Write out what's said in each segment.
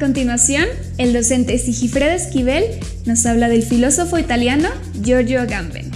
continuación, el docente Sigifredo Esquivel nos habla del filósofo italiano Giorgio Agamben.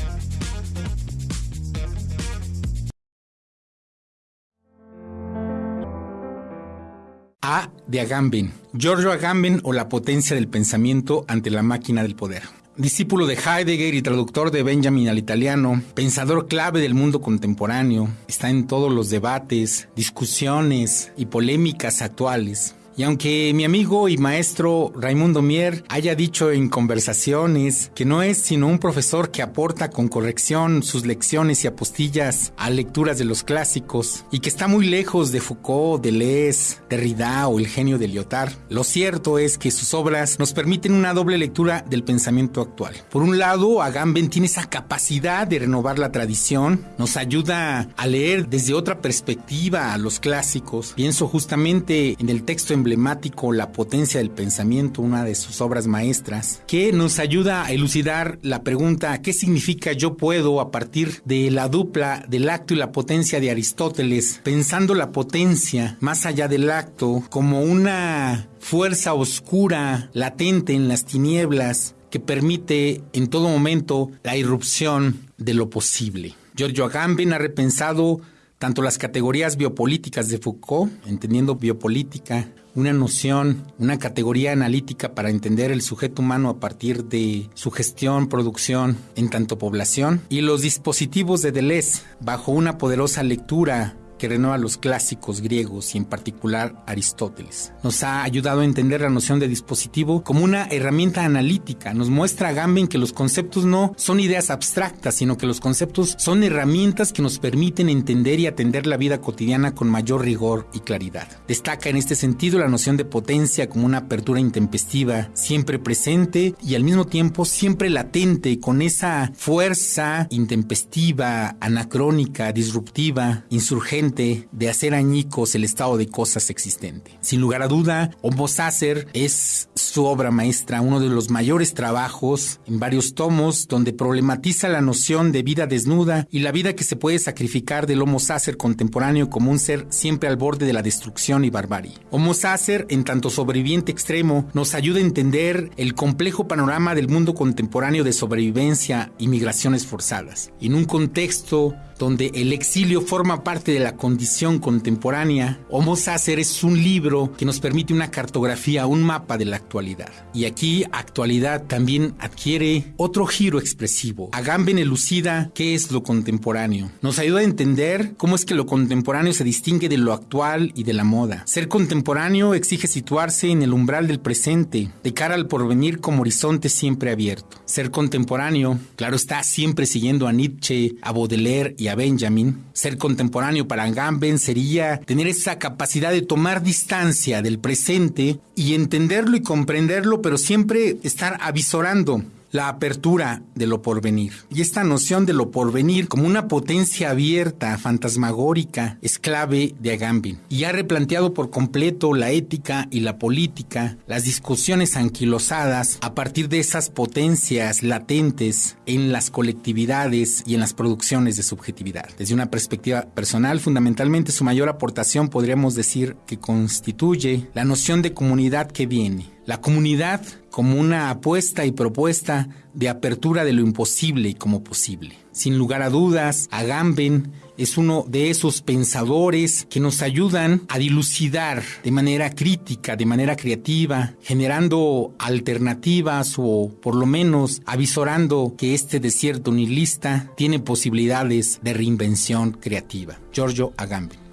A de Agamben, Giorgio Agamben o la potencia del pensamiento ante la máquina del poder. Discípulo de Heidegger y traductor de Benjamin al italiano, pensador clave del mundo contemporáneo, está en todos los debates, discusiones y polémicas actuales. Y aunque mi amigo y maestro Raimundo Mier haya dicho en conversaciones que no es sino un profesor que aporta con corrección sus lecciones y apostillas a lecturas de los clásicos y que está muy lejos de Foucault, Deleuze, Derrida o el genio de Lyotard, lo cierto es que sus obras nos permiten una doble lectura del pensamiento actual. Por un lado, Agamben tiene esa capacidad de renovar la tradición, nos ayuda a leer desde otra perspectiva a los clásicos. Pienso justamente en el texto en emblemático La potencia del pensamiento, una de sus obras maestras, que nos ayuda a elucidar la pregunta ¿qué significa yo puedo a partir de la dupla del acto y la potencia de Aristóteles, pensando la potencia más allá del acto como una fuerza oscura, latente en las tinieblas, que permite en todo momento la irrupción de lo posible. Giorgio Agamben ha repensado tanto las categorías biopolíticas de Foucault, entendiendo biopolítica, una noción, una categoría analítica para entender el sujeto humano a partir de su gestión, producción en tanto población, y los dispositivos de Deleuze bajo una poderosa lectura que renueva los clásicos griegos y en particular Aristóteles. Nos ha ayudado a entender la noción de dispositivo como una herramienta analítica. Nos muestra a Gamben que los conceptos no son ideas abstractas, sino que los conceptos son herramientas que nos permiten entender y atender la vida cotidiana con mayor rigor y claridad. Destaca en este sentido la noción de potencia como una apertura intempestiva, siempre presente y al mismo tiempo siempre latente, con esa fuerza intempestiva, anacrónica, disruptiva, insurgente de hacer añicos el estado de cosas existente. Sin lugar a duda, Homo Sacer es su obra maestra, uno de los mayores trabajos en varios tomos donde problematiza la noción de vida desnuda y la vida que se puede sacrificar del Homo Sacer contemporáneo como un ser siempre al borde de la destrucción y barbarie. Homo Sacer, en tanto sobreviviente extremo, nos ayuda a entender el complejo panorama del mundo contemporáneo de sobrevivencia y migraciones forzadas. En un contexto donde el exilio forma parte de la condición contemporánea, Homo Sacer es un libro que nos permite una cartografía, un mapa de la actualidad. Y aquí actualidad también adquiere otro giro expresivo. Agamben elucida qué es lo contemporáneo. Nos ayuda a entender cómo es que lo contemporáneo se distingue de lo actual y de la moda. Ser contemporáneo exige situarse en el umbral del presente, de cara al porvenir como horizonte siempre abierto. Ser contemporáneo, claro está, siempre siguiendo a Nietzsche, a Baudelaire y Benjamin. Ser contemporáneo para Agamben sería tener esa capacidad de tomar distancia del presente y entenderlo y comprenderlo, pero siempre estar avisorando la apertura de lo porvenir. Y esta noción de lo porvenir como una potencia abierta, fantasmagórica, es clave de Agamben. Y ha replanteado por completo la ética y la política, las discusiones anquilosadas a partir de esas potencias latentes en las colectividades y en las producciones de subjetividad. Desde una perspectiva personal, fundamentalmente su mayor aportación podríamos decir que constituye la noción de comunidad que viene la comunidad como una apuesta y propuesta de apertura de lo imposible y como posible. Sin lugar a dudas, Agamben es uno de esos pensadores que nos ayudan a dilucidar de manera crítica, de manera creativa, generando alternativas o por lo menos avisorando que este desierto nihilista tiene posibilidades de reinvención creativa. Giorgio Agamben.